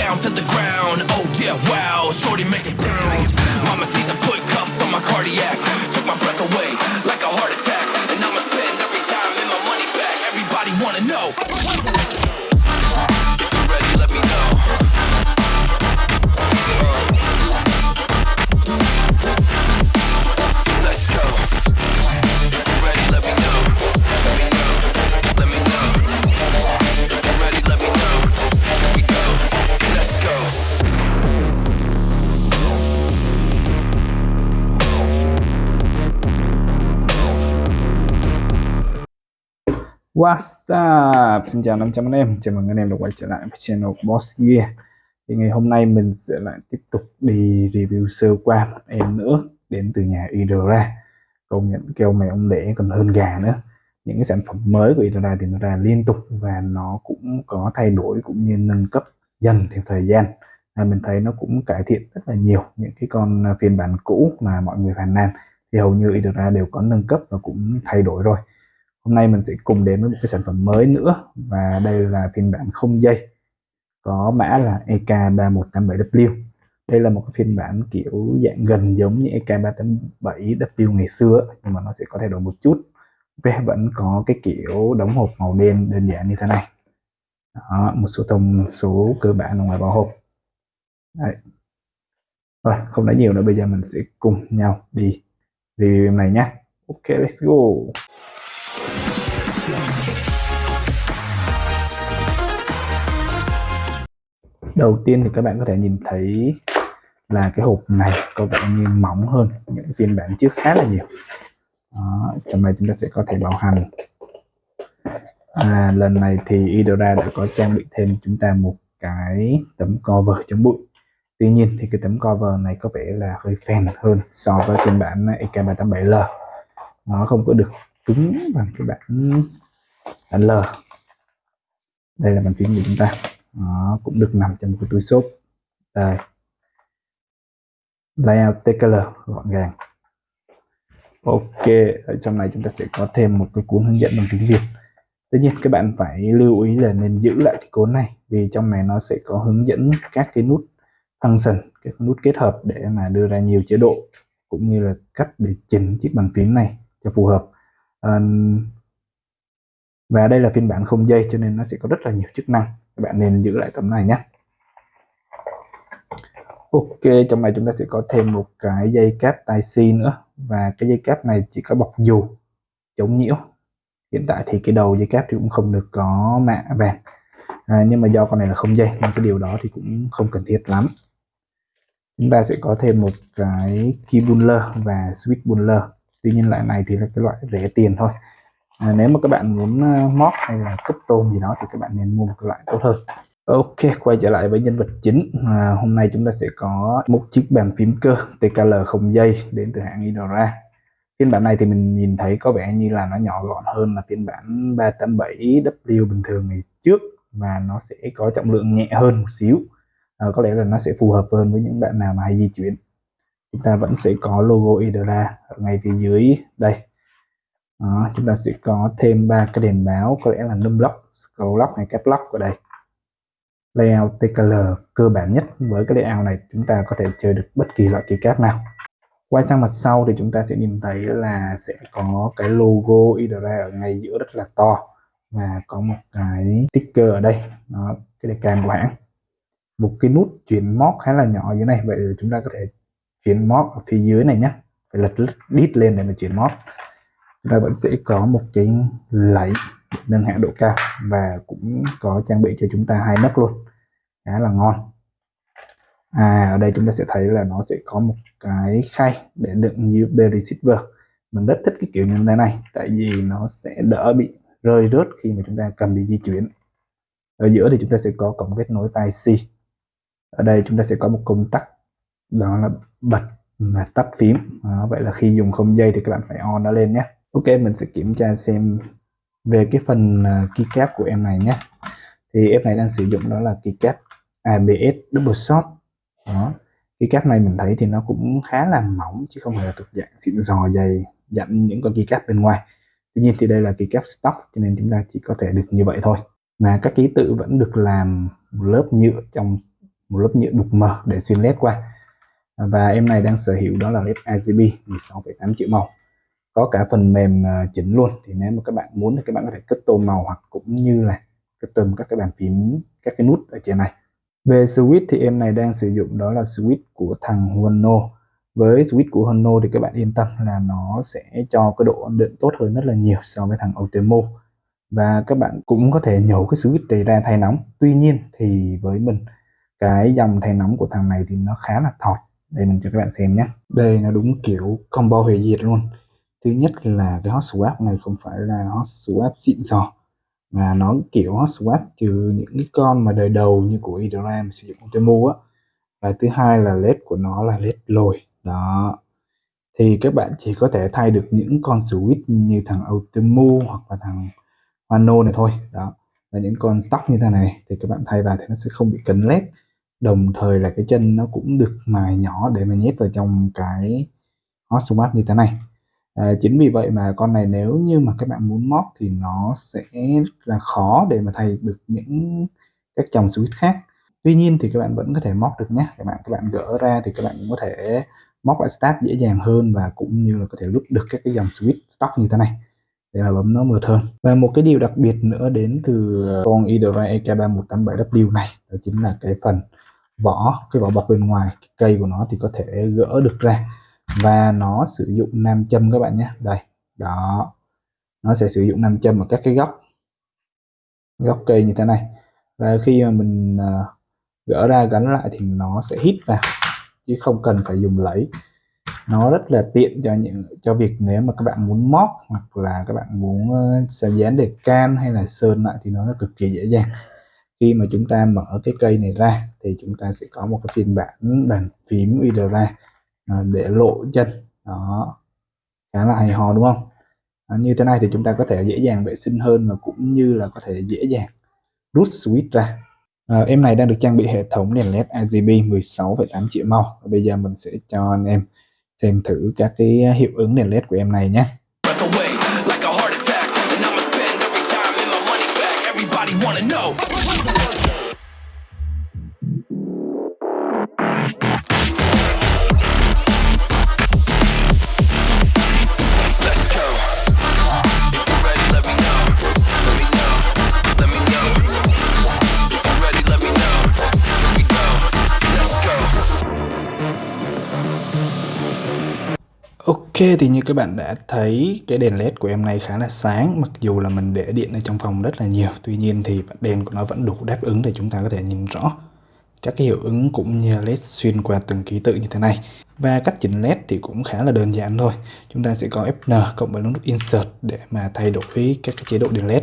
down to the ground. Oh yeah, wow, shorty make it bounce. Mama see the put cuffs on my cardiac, took my breath away like a heart attack, and I'ma spend every dime and my money back. Everybody wanna know. What's up? Xin chào 500 anh em, chào mừng anh em đã quay trở lại với channel Boss Gear. Thì ngày hôm nay mình sẽ lại tiếp tục đi review sơ qua một em nữa đến từ nhà Idora Công nhận kêu mèo ông để còn hơn gà nữa. Những cái sản phẩm mới của Idora thì nó ra liên tục và nó cũng có thay đổi cũng như nâng cấp dần theo thời gian. À, Mình thấy nó cũng cải thiện rất là nhiều những cái con phiên bản cũ mà mọi người phàn nàn. Thì hầu như Idora đều có nâng cấp và cũng thay đổi rồi. Hôm nay mình sẽ cùng đến với một cái sản phẩm mới nữa và đây là phiên bản không dây có mã là EK3187W đây là một cái phiên bản kiểu dạng gần giống như EK387W ngày xưa nhưng mà nó sẽ có thay đổi một chút. Ok vẫn có cái kiểu đóng hộp màu đen đơn giản như thế này. Đó, một số thông số cơ bản ở ngoài vỏ hộp. Đấy. rồi không nói nhiều nữa bây giờ mình sẽ cùng nhau đi review này nhé ok let's go đầu tiên thì các bạn có thể nhìn thấy là cái hộp này có vẻ như mỏng hơn những phiên bản trước khá là nhiều. Đó, trong này chúng ta sẽ có thể bảo hành. À, lần này thì Idora đã có trang bị thêm chúng ta một cái tấm cover chống bụi. Tuy nhiên thì cái tấm cover này có vẻ là hơi phèn hơn so với phiên bản EK387L nó không có được cứng bằng cái bản bản L. Đây là bàn phím của chúng ta. Nó cũng được nằm trong một cái túi xốp. Đây. Layout TKL gọn gàng. Ok, ở trong này chúng ta sẽ có thêm một cái cuốn hướng dẫn bằng tiếng Việt. Tất nhiên, các bạn phải lưu ý là nên giữ lại cái cuốn này, vì trong này nó sẽ có hướng dẫn các cái nút function, các nút kết hợp để mà đưa ra nhiều chế độ, cũng như là cách để chỉnh chiếc bàn phím này cho phù hợp à, và đây là phiên bản không dây cho nên nó sẽ có rất là nhiều chức năng. Các bạn nên giữ lại tấm này nhé. Ok trong này chúng ta sẽ có thêm một cái dây cáp tai si nữa. Và cái dây cáp này chỉ có bọc dù chống nhiễu. Hiện tại thì cái đầu dây cáp thì cũng không được có mạ vàng. À, nhưng mà do con này là không dây nên cái điều đó thì cũng không cần thiết lắm. Chúng ta sẽ có thêm một cái key buller và switch buller tuy nhiên loại này thì là cái loại rẻ tiền thôi. À, nếu mà các bạn muốn à, móc hay là cấp tôn gì đó thì các bạn nên mua một cái loại tốt hơn. Ok quay trở lại với nhân vật chính. À, hôm nay chúng ta sẽ có một chiếc bàn phím cơ TKL không dây đến từ hãng Idora. Phiên bản này thì mình nhìn thấy có vẻ như là nó nhỏ gọn hơn là phiên bản 387W bình thường ngày trước và nó sẽ có trọng lượng nhẹ hơn một xíu. À, có lẽ là nó sẽ phù hợp hơn với những bạn nào mà hay di chuyển chúng ta vẫn sẽ có logo Idora ở ngay phía dưới. Đây. Đó, chúng ta sẽ có thêm ba cái đèn báo có lẽ là num lock, scroll lock hay cap lock ở đây. Layout TKL cơ bản nhất. Với cái layout này chúng ta có thể chơi được bất kỳ loại keycap nào. Quay sang mặt sau thì chúng ta sẽ nhìn thấy là sẽ có cái logo Idra ở ngay giữa rất là to và có một cái sticker ở đây. Đó, cái đề can của hãng. Một cái nút chuyển mót khá là nhỏ như này vậy chúng ta có thể chuyển mót ở phía dưới này nhé phải lật đít lên để mà chuyển mót chúng ta vẫn sẽ có một cái lấy nâng hạ độ cao và cũng có trang bị cho chúng ta hai nấc luôn. Khá là ngon. À ở đây chúng ta sẽ thấy là nó sẽ có một cái khay để đựng USB receiver mình rất thích cái kiểu như thế này, tại vì nó sẽ đỡ bị rơi rớt khi mà chúng ta cầm đi di chuyển. Ở giữa thì chúng ta sẽ có cổng kết nối tai C. Ở đây chúng ta sẽ có một công tắc, đó là bật và tắt phím. Đó, vậy là khi dùng không dây thì các bạn phải on nó lên nhé. Ok mình sẽ kiểm tra xem về cái phần à, keycap của em này nhé. Thì em này đang sử dụng đó là keycap ABS double shot. Đó keycap này mình thấy thì nó cũng khá là mỏng chứ không phải là thuộc dạng xịn giò dày dặn những con keycap bên ngoài. Tuy nhiên thì đây là keycap stock cho nên chúng ta chỉ có thể được như vậy thôi. Mà các ký tự vẫn được làm một lớp nhựa trong một lớp nhựa đục mờ để xuyên led qua và em này đang sở hữu đó là led RGB 16,8 triệu màu. Có cả phần mềm à, chỉnh luôn. Thì nếu mà các bạn muốn thì các bạn có thể custom màu hoặc cũng như là custom các cái bàn phím các cái nút ở trên này. Về switch thì em này đang sử dụng đó là switch của thằng Huono với switch của Huono thì các bạn yên tâm là nó sẽ cho cái độ ổn định tốt hơn rất là nhiều so với thằng Ultimo và các bạn cũng có thể nhổ cái switch này ra thay nóng. Tuy nhiên thì với mình cái dòng thay nóng của thằng này thì nó khá là thọt đây, mình cho các bạn xem nhé. Đây nó đúng kiểu combo hủy diệt luôn. Thứ nhất là cái hot swap này không phải là hot swap xịn sò, mà nó kiểu hot swap trừ những cái con mà đời đầu như của Idram sử dụng Temu á. Và thứ hai là led của nó là led lồi. Đó. Thì các bạn chỉ có thể thay được những con switch như thằng Ultimo hoặc là thằng Mano này thôi. Đó. Là những con stock như thế này thì các bạn thay vào thì nó sẽ không bị cấn led đồng thời là cái chân nó cũng được mài nhỏ để mà nhét vào trong cái hot swap như thế này. À, chính vì vậy mà con này nếu như mà các bạn muốn móc thì nó sẽ là khó để mà thay được những các dòng switch khác. Tuy nhiên thì các bạn vẫn có thể móc được nhé các bạn các bạn gỡ ra thì các bạn cũng có thể móc lại start dễ dàng hơn và cũng như là có thể lúc được các cái dòng switch stock như thế này để mà bấm nó mượt hơn. Và một cái điều đặc biệt nữa đến từ con Idora EK3187W này đó chính là cái phần vỏ cái vỏ bọc bên ngoài cái cây của nó thì có thể gỡ được ra. Và nó sử dụng nam châm các bạn nhé. Đây đó. Nó sẽ sử dụng nam châm ở các cái góc góc cây như thế này. Và khi mà mình uh, gỡ ra gắn lại thì nó sẽ hít vào chứ không cần phải dùng lấy nó rất là tiện cho những cho việc nếu mà các bạn muốn móc hoặc là các bạn muốn ờ, uh, dán để can hay là sơn lại thì nó cực kỳ dễ dàng khi mà chúng ta mở cái cây này ra thì chúng ta sẽ có một cái phiên bản bàn phím video ra à, để lộ chân. Đó khá là hay ho đúng không? À, như thế này thì chúng ta có thể dễ dàng vệ sinh hơn và cũng như là có thể dễ dàng rút switch ra. À, em này đang được trang bị hệ thống đèn led RGB 16,8 triệu màu và bây giờ mình sẽ cho anh em xem thử các cái hiệu ứng đèn led của em này nhé. Ok thì như các bạn đã thấy, cái đèn led của em này khá là sáng, mặc dù là mình để điện ở trong phòng rất là nhiều, tuy nhiên thì đèn của nó vẫn đủ đáp ứng để chúng ta có thể nhìn rõ các cái hiệu ứng cũng như led xuyên qua từng ký tự như thế này. Và cách chỉnh led thì cũng khá là đơn giản thôi. Chúng ta sẽ có Fn cộng với nút insert để mà thay đổi các cái chế độ đèn led.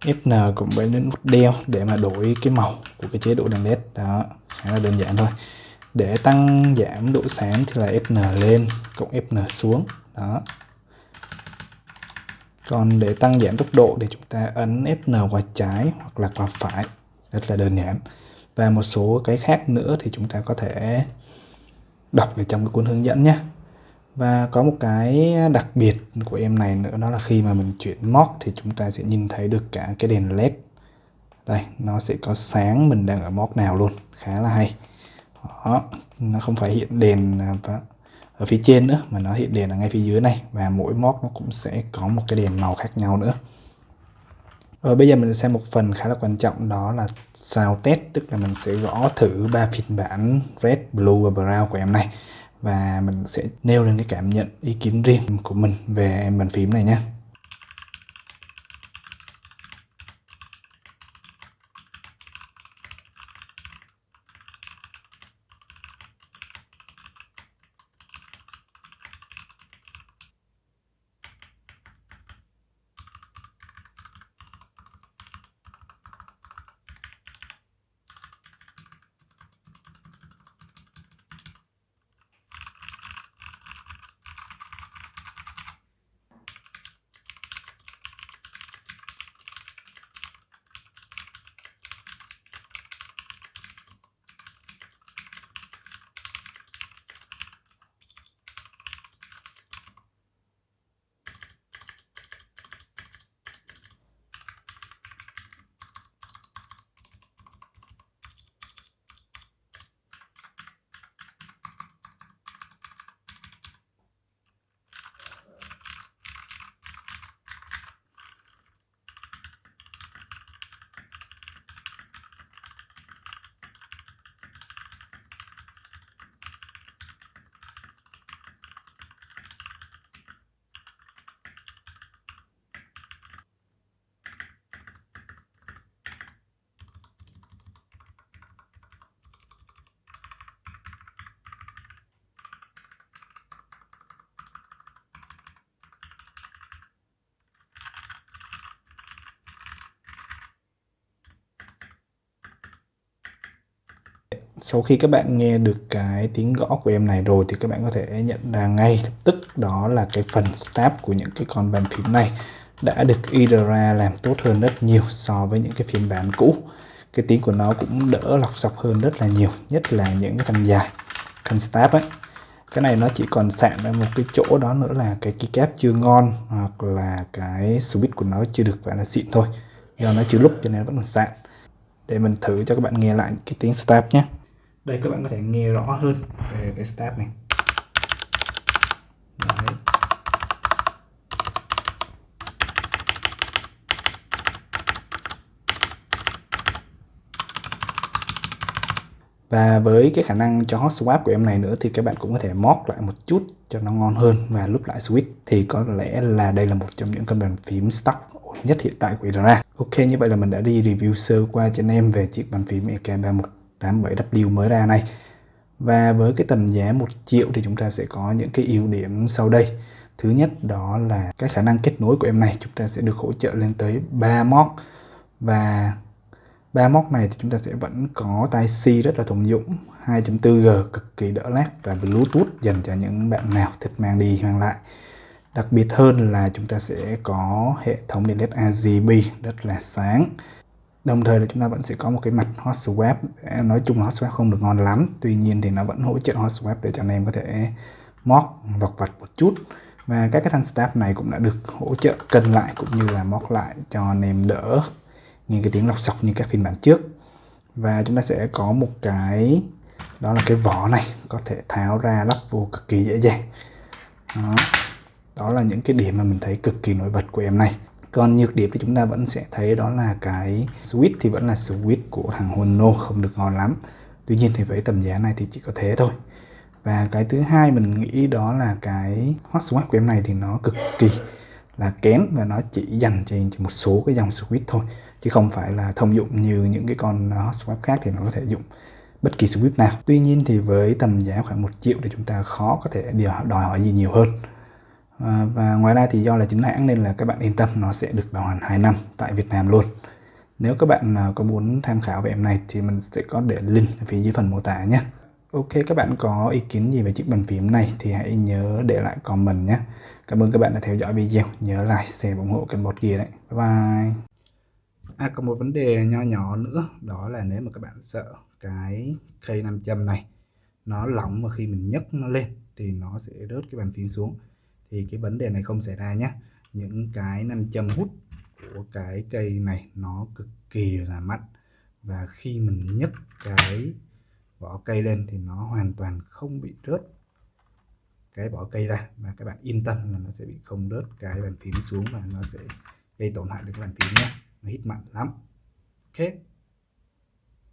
Fn cộng với nút đeo để mà đổi cái màu của cái chế độ đèn led. Đó, khá là đơn giản thôi. Để tăng giảm độ sáng thì là Fn lên cộng Fn xuống. Đó. Còn để tăng giảm tốc độ thì chúng ta ấn Fn qua trái hoặc là qua phải. Rất là đơn giản. Và một số cái khác nữa thì chúng ta có thể đọc ở trong cái cuốn hướng dẫn nhé. Và có một cái đặc biệt của em này nữa đó là khi mà mình chuyển móc thì chúng ta sẽ nhìn thấy được cả cái đèn led. Đây nó sẽ có sáng mình đang ở móc nào luôn. Khá là hay. Đó, nó không phải hiện đèn à, ở phía trên nữa mà nó hiện đèn ở ngay phía dưới này và mỗi móc nó cũng sẽ có một cái đèn màu khác nhau nữa. Rồi bây giờ mình sẽ xem một phần khá là quan trọng đó là sound test tức là mình sẽ gõ thử ba phiên bản red, blue và brown của em này và mình sẽ nêu lên cái cảm nhận ý kiến riêng của mình về bàn phím này nhé. Sau khi các bạn nghe được cái tiếng gõ của em này rồi thì các bạn có thể nhận ra ngay lập tức đó là cái phần stab của những cái con bàn phím này đã được Idra làm tốt hơn rất nhiều so với những cái phiên bản cũ. Cái tiếng của nó cũng đỡ lọc sọc hơn rất là nhiều, nhất là những cái thanh dài thanh stab ấy. Cái này nó chỉ còn sạn ở một cái chỗ đó nữa là cái keycap chưa ngon hoặc là cái switch của nó chưa được phải là xịn thôi, do nó chưa lúc cho nên vẫn còn sạn. Để mình thử cho các bạn nghe lại cái tiếng stab nhé đây, các bạn có thể nghe rõ hơn về cái step này Đấy. Và với cái khả năng cho hot swap của em này nữa thì các bạn cũng có thể móc lại một chút cho nó ngon hơn và lúc lại switch thì có lẽ là đây là một trong những cân bàn phím stock ổn nhất hiện tại của Idra. Ok, như vậy là mình đã đi review sơ qua cho anh em về chiếc bàn phím 87W mới ra này. Và với cái tầm giá 1 triệu thì chúng ta sẽ có những cái ưu điểm sau đây. Thứ nhất đó là cái khả năng kết nối của em này, chúng ta sẽ được hỗ trợ lên tới 3 móc và ba móc này thì chúng ta sẽ vẫn có tai C rất là thông dụng 2.4G cực kỳ đỡ lag và Bluetooth dành cho những bạn nào thích mang đi, mang lại đặc biệt hơn là chúng ta sẽ có hệ thống đèn led RGB rất là sáng đồng thời là chúng ta vẫn sẽ có một cái mặt hot swap. Nói chung là hot swap không được ngon lắm. Tuy nhiên thì nó vẫn hỗ trợ hot swap để cho anh em có thể móc, vọc vặt một chút. Và các cái thanh staff này cũng đã được hỗ trợ cân lại cũng như là móc lại cho anh em đỡ nghe cái tiếng lọc sọc như các phiên bản trước. Và chúng ta sẽ có một cái, đó là cái vỏ này, có thể tháo ra lắp vô cực kỳ dễ dàng. Đó. đó là những cái điểm mà mình thấy cực kỳ nổi bật của em này còn nhược điểm thì chúng ta vẫn sẽ thấy đó là cái switch thì vẫn là switch của thằng Hono không được ngon lắm. Tuy nhiên thì với tầm giá này thì chỉ có thế thôi. Và cái thứ hai mình nghĩ đó là cái hot swap của em này thì nó cực kỳ là kém và nó chỉ dành cho một số cái dòng switch thôi, chứ không phải là thông dụng như những cái con hot swap khác thì nó có thể dụng bất kỳ switch nào. Tuy nhiên thì với tầm giá khoảng 1 triệu thì chúng ta khó có thể đòi hỏi gì nhiều hơn à, và ngoài ra thì do là chính hãng nên là các bạn yên tâm nó sẽ được bảo hành 2 năm tại Việt Nam luôn. Nếu các bạn à, có muốn tham khảo về em này thì mình sẽ có để link ở phía dưới phần mô tả nhé. Ok các bạn có ý kiến gì về chiếc bàn phím này thì hãy nhớ để lại comment nhé. Cảm ơn các bạn đã theo dõi video. Nhớ like share ủng hộ kênh bột kia đấy. Bye bye. À còn một vấn đề nho nhỏ nữa đó là nếu mà các bạn sợ cái cây nam châm này nó lỏng mà khi mình nhấc nó lên thì nó sẽ rớt cái bàn phím xuống thì cái vấn đề này không xảy ra nhé. Những cái nam châm hút của cái cây này nó cực kỳ là mạnh và khi mình nhấc cái vỏ cây lên thì nó hoàn toàn không bị rớt cái vỏ cây ra. Và các bạn yên tâm là nó sẽ bị không rớt cái bàn phím xuống và nó sẽ gây tổn hại đến cái bàn phím nhé. Nó hít mạnh lắm. Ok.